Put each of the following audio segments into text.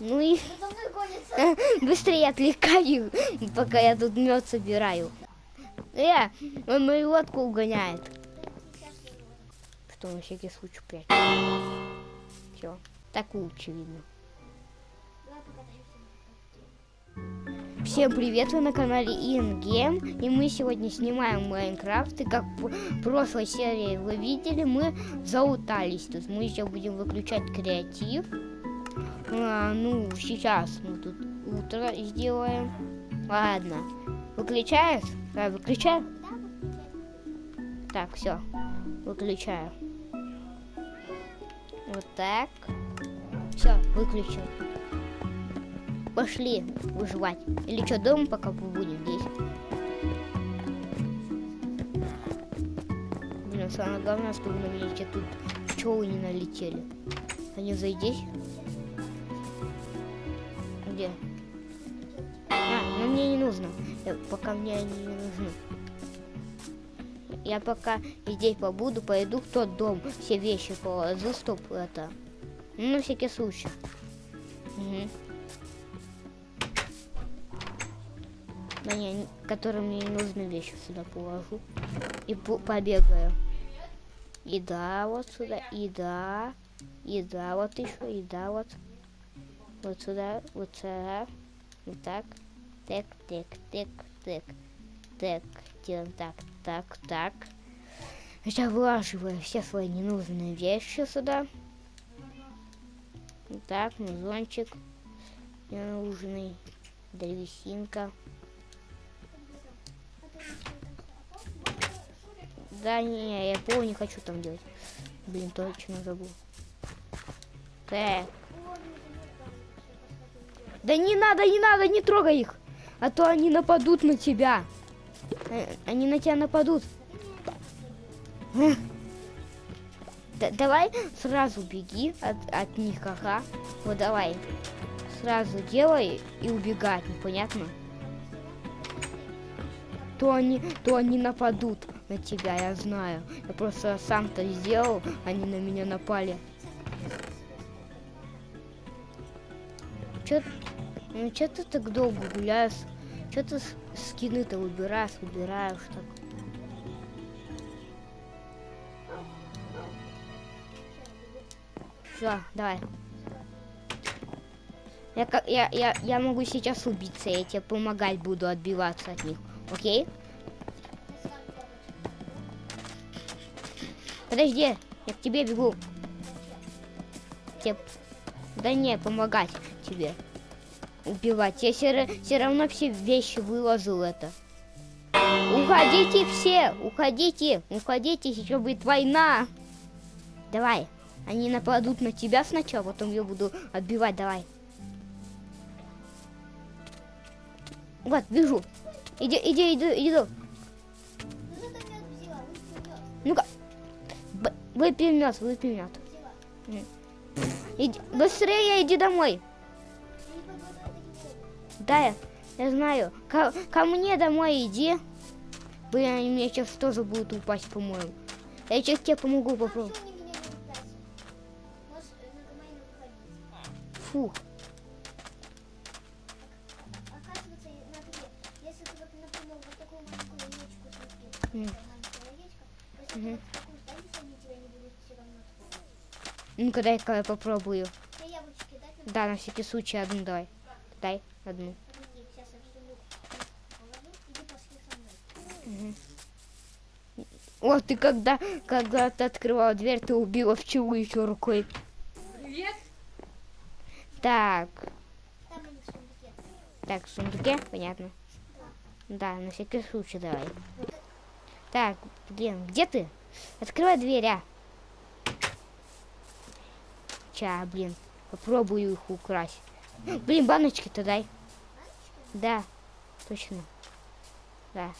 Ну и быстрее отвлекаю, пока я тут мед собираю. Э, он мою лодку угоняет. Что на всякий случай прячу. Все, так лучше видно. Всем привет, вы на канале InGame, и мы сегодня снимаем Майнкрафт, и как в прошлой серии вы видели, мы заутались тут, мы еще будем выключать креатив, а, ну, сейчас мы тут утро сделаем, ладно, выключаешь? Да, выключаю? Так, все, выключаю, вот так, все, выключил пошли выживать. Или что, дома пока побудем здесь? Блин, самое главное, чтобы на меня тут пчелы не налетели. Они зайдись. Нужно. Я, пока мне они не нужны. Я пока здесь побуду, пойду в тот дом, все вещи положу, стоп, это. Ну, на всякий случай. Угу. Не, которые мне не нужны вещи сюда положу. И по побегаю. И да, вот сюда, и да, и да, вот еще, и да, вот. Вот сюда, вот сюда. Вот так. Так, так, так, так. Так, делаем так, так, так. Сейчас вылаживаю все свои ненужные вещи сюда. Так, музончик ненужный, древесинка. Да не, я пол не хочу там делать. Блин, точно забыл. Так. Да не надо, не надо, не трогай их. А то они нападут на тебя. Э, они на тебя нападут. Да, давай сразу беги от, от них, ага. Вот давай. Сразу делай и убегать, непонятно? То они, то они нападут на тебя, я знаю. Я просто сам-то сделал, они на меня напали. Чё, ну чё ты так долго гуляешь? Чё ты скины-то выбираешь, выбираешь так? Все, давай. Я, я, я, я могу сейчас убиться, я тебе помогать буду отбиваться от них. Окей? Подожди, я к тебе бегу. Тебе... Да не, помогать тебе. Убивать. Я все, все равно все вещи выложил это. Уходите все, уходите, уходите, сейчас будет война. Давай, они нападут на тебя сначала, потом я буду отбивать, давай. Вот, бежу. Иди, иди, иди, иди. Ну-ка. Выпей мед, выпей мед. Иди, быстрее иди домой. Да, я, знаю. Ко, ко мне домой иди. Блин, они мне сейчас тоже будут упасть, по-моему. Я сейчас тебе помогу попробовать. Фу. Угу. Ну-ка, дай-ка я попробую. Да, на всякий случай одну дай. Дай одну. Угу. О, ты когда, когда ты открывала дверь, ты убила пчелу еще рукой. Привет. Так. Так, в сундуке, понятно. Да, на всякий случай давай. Так, блин, где ты? Открывай дверь, а. Ча, блин, попробую их украсть. Блин, баночки-то дай. Да, точно. Да.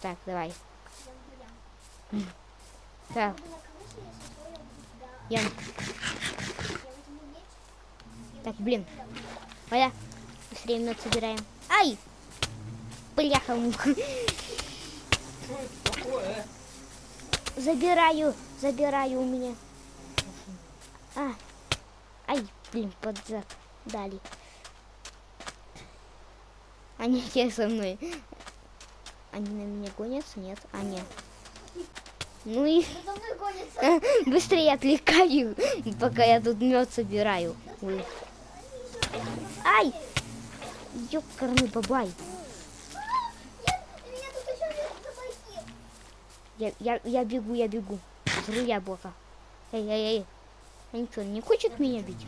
Так, давай. Так. Ян. Так, блин. Оля, быстрее мед собираем. Ай! Бляха-муха. Забираю, забираю у меня. А, ай, блин, под зад дали. Они все со мной. Они на меня гонятся? Нет? А, нет. Ну и быстрее отвлекаю, пока я тут мед собираю. Ой. Ай! Ёкарный бабай. Я, я, я бегу, я бегу. Жру яблоко. Эй, эй, эй. Они что, не хочет меня бить?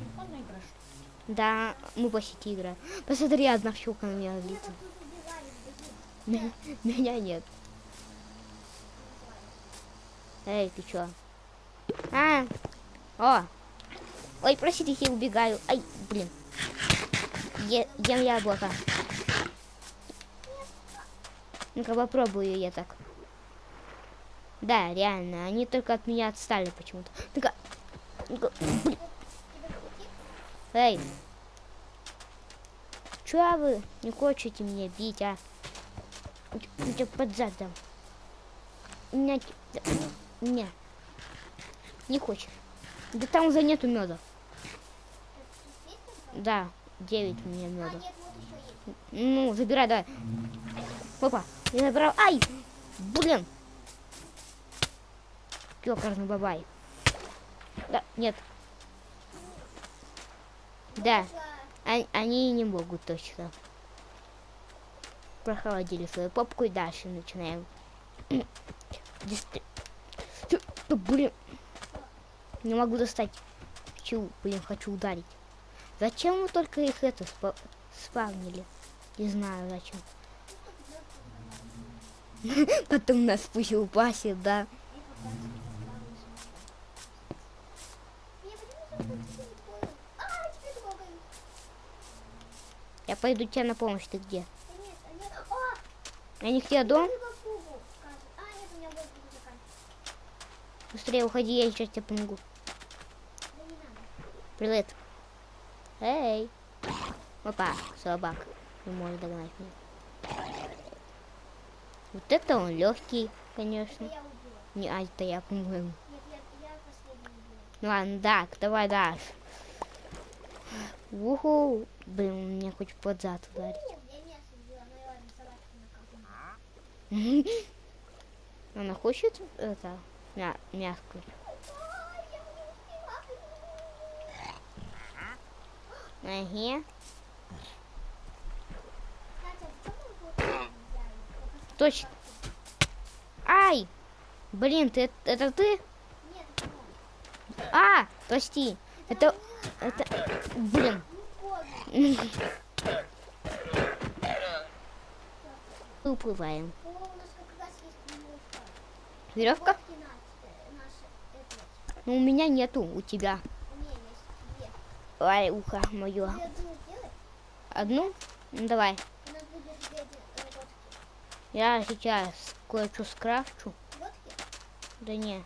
Да, мы сети играем. Посмотри, одна щука на меня злится. Меня нет. Эй, ты чё? А, о. Ой, простите, я убегаю. Ай, блин. Е- ем яблоко. Ну-ка попробую я так. Да, реально, они только от меня отстали почему-то. Ну-ка. Ну-ка, блин. Эй. Чё вы не хотите меня бить, а? Я под зад дам. У меня... Не. Не хочешь. Да там уже нету меда. Да, 9 у меня А, меда. Ну, забирай, давай. Опа, я забрал. Ай! Блин! Ёкарный бабай. Да, нет. Да, Пошла. они, не могут точно. Прохладили свою попку и дальше начинаем. Блин. Не могу достать. Хочу, блин, хочу ударить. Зачем вы только их это спа- спавнили? Не знаю зачем. Потом нас пусть упасет, да. Мне почему-то хочется не понял. А, теперь трогаю. Я пойду тебе на помощь, ты где? Не к тебе дом? Быстрее уходи, я сейчас тебе помогу. Привет. Эй. Опа, собак. Не может догнать меня. Вот это он легкий, конечно. Не, а это я, по-моему. Ну ладно, так, давай дальше. Уху. Блин, меня хочет под зад ударить. Она хочет это мя успела. Ага. Точно. Ай! Блин, ты это ты? А, прости. Это это блин. Уплываем. Веревка. Ну, у меня нету, у тебя. Ай, ухо мое. Одну? Ну, давай. водки. Я сейчас кое-что скрафчу. Водки? Да не,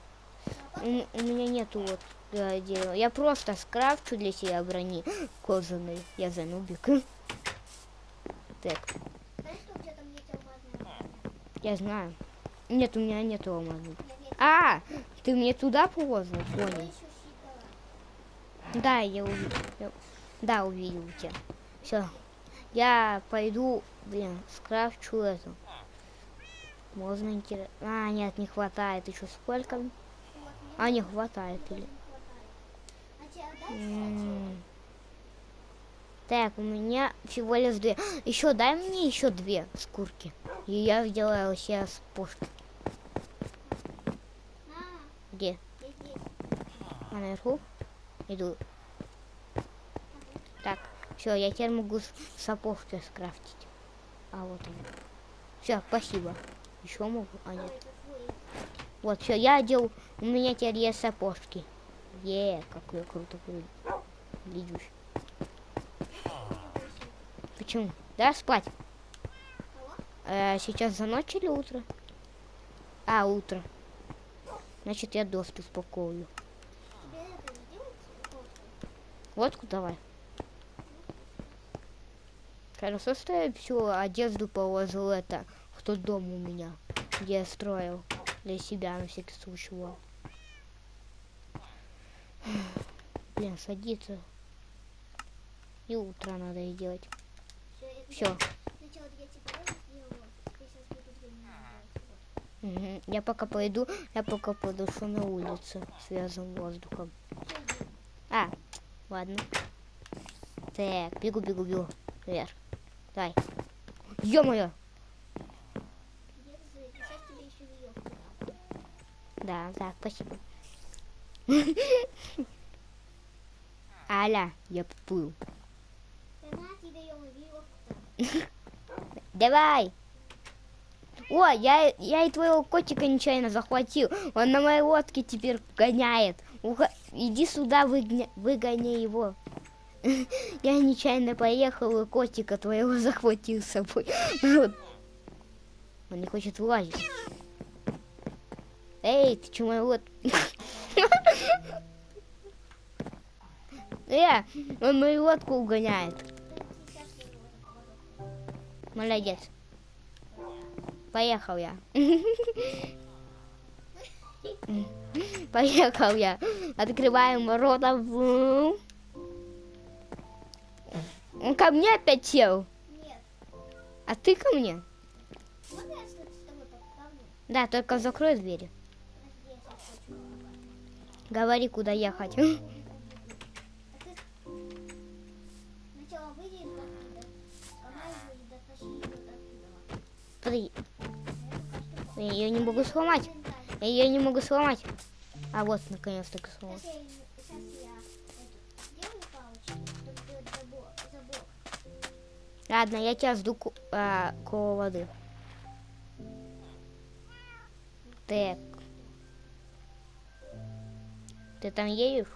у, у меня нету вот э, дерева. Я просто скрафчу для себя брони кожаной. Я занубик. Так, я знаю. Нет, у меня. Нет, нет, А, ты мне туда положил? я Понял. Да, я увидел. Да, увидел тебя. Все. Я пойду, блин, скрафчу эту. Можно интересно. А, нет, не хватает. Еще сколько? А, не хватает. Или... не хватает. А тебе отдать, кстати? М. Так, у меня всего лишь две. Еще дай мне еще две шкурки. И я сделаю сейчас пушки. Где? А наверху? Иду. Так, все, я теперь могу сапожки скрафтить. А вот они. Все, спасибо. Еще могу? А нет. Вот, все, я одел. У меня теперь есть сапожки. Е, какой круто выглядишь. Почему? Да, спать. Э, сейчас за ночь или утро? А, утро. Значит, я доски спокою. Тебе это сделать? Водку? Давай. Хорошо, что я всю одежду положил это в тот дом у меня, где я строил для себя на всякий случай. Блин, садиться. И утро надо. Всё, это Все. я Сначала я делать. Пока пойду, я пока подышу на улице связанным воздухом. А, ладно. Так, бегу, бегу, бегу. Вверх. Давай. Ё-моё! Да, да, спасибо. Аля, я поплыл. Давай! О, я, я и твоего котика нечаянно захватил. Он на моей лодке теперь гоняет. Уха- Иди сюда, выгня- выгони его. Я нечаянно поехал и котика твоего захватил с собой. Он не хочет вылазить. Эй, ты чё, мой лод... Э, он мою лодку угоняет. Молодец. Поехал я. Поехал я. Открываем ворота. Он ко мне опять сел. Нет. А ты ко мне? Да, только закрой двери. Говори, куда ехать. А я ее не могу сломать. Я ее не могу сломать. А вот, наконец-таки сломал. Ладно, я тебя жду а, около воды. Так. Ты там едешь?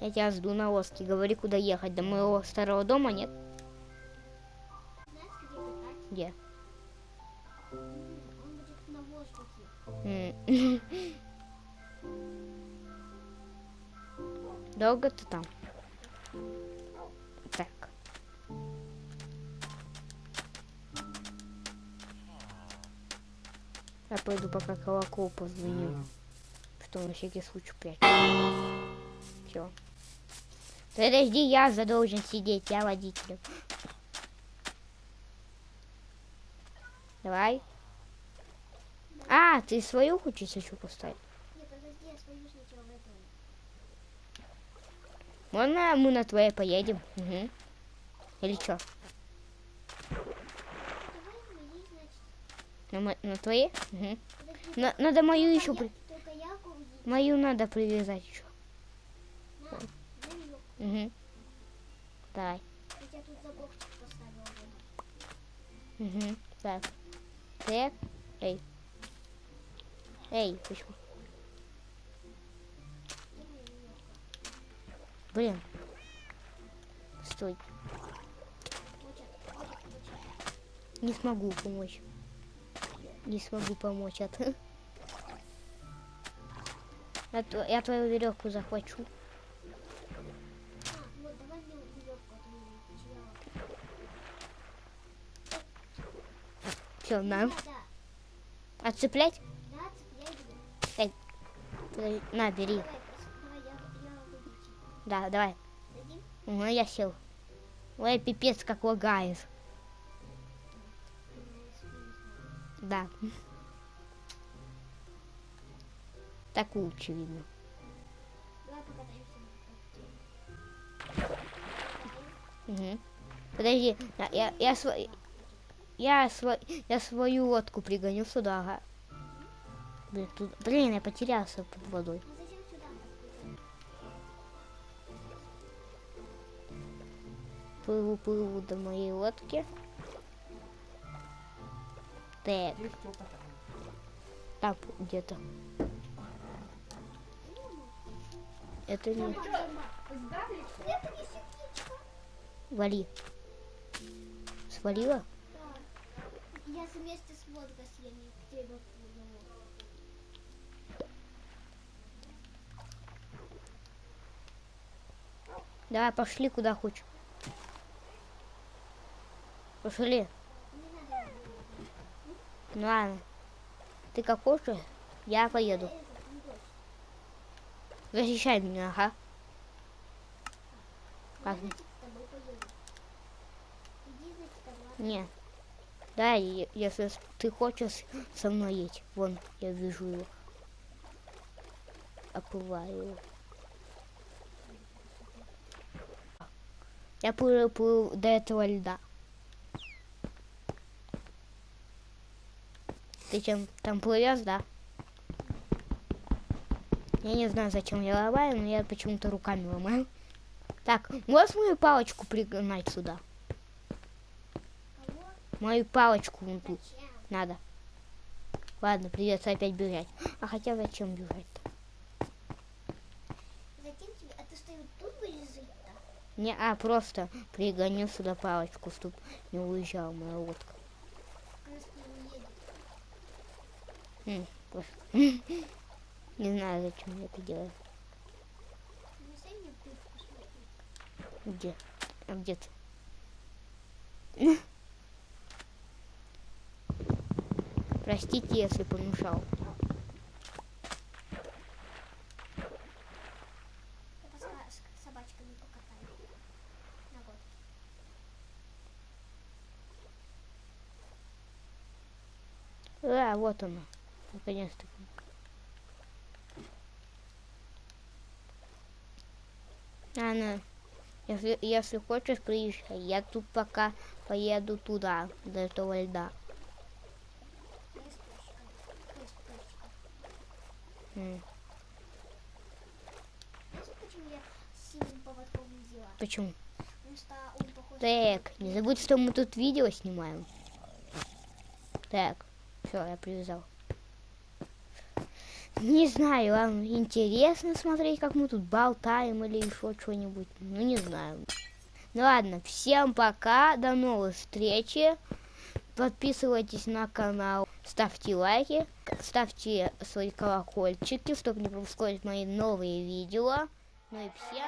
Я тебя жду на лодке. Говори, куда ехать. До моего старого дома нет? Где Он будет на воздухе. Долго ты там? Так. Я пойду пока колокол позвоню. Что на всякий случай прячу. Все. Подожди, я за должен сидеть, я водитель. Давай. А, ты свою хочешь еще поставить? Подожди, я свою. Можно мы на твоей поедем? Угу. Или что? На, мо- на твоей? Угу. Подожди, На- надо мою только еще... я- При... Я. Мою надо привязать еще. На, веревку. Угу. Давай. Я тут вот. Угу. Так. Так. Эй. Эй, почему? Блин. Стой. Не смогу помочь. Не смогу помочь. А ты? Я, я твою веревку захвачу. А, вот, давай мне вот веревку, а то я потеряла. Да, Отцеплять? Подожди, На, бери. Да, давай. Угу, я сел. Ой, пипец, как лагает. Да. Так лучше видно. Угу. Подожди, я, я, я, я, сво- я свою лодку пригоню сюда. Ага. Блин, тут, блин, я потерялся под водой. Плыву, плыву до моей лодки. Так, там где-то. Это не... Вали. Свалила? Я вместе с водкой съем тебе плыву. Давай, пошли куда хочешь. Пошли. Ну ладно. Ты как хочешь, я поеду. Защищай меня, ага. Как? Я Да, если ты хочешь со мной едь. Вон, я вижу его. Оплываю его. Я плыл до этого льда. Ты чем там плывешь, да? Я не знаю, зачем я ломаю, но я почему-то руками ломаю. Так, можешь мою палочку пригнать сюда? Мою палочку вон тут. Надо. Ладно, придется опять бежать. А хотя зачем бежать-то? А? Не, а просто пригоню сюда палочку, чтоб не уезжала моя лодка. Не знаю, зачем я это делаю. Где? А где ты? Простите, если помешал. А, вот она. Наконец-то. Анна, если, если хочешь, приезжай. Я тут пока поеду туда, до этого льда. Я с пёсиком. Ой, с пёсиком. М, Знаешь, почему я синим поводком взяла? Почему? Потому что он похож Так, не забудь, что мы тут видео снимаем. Так, все, я привязал. Не знаю, вам интересно смотреть, как мы тут болтаем или еще что-нибудь? Ну, не знаю. Ну ладно, всем пока, до новых встречи. Подписывайтесь на канал, ставьте лайки, ставьте свои колокольчики, чтобы не пропускать мои новые видео. Ну и всем...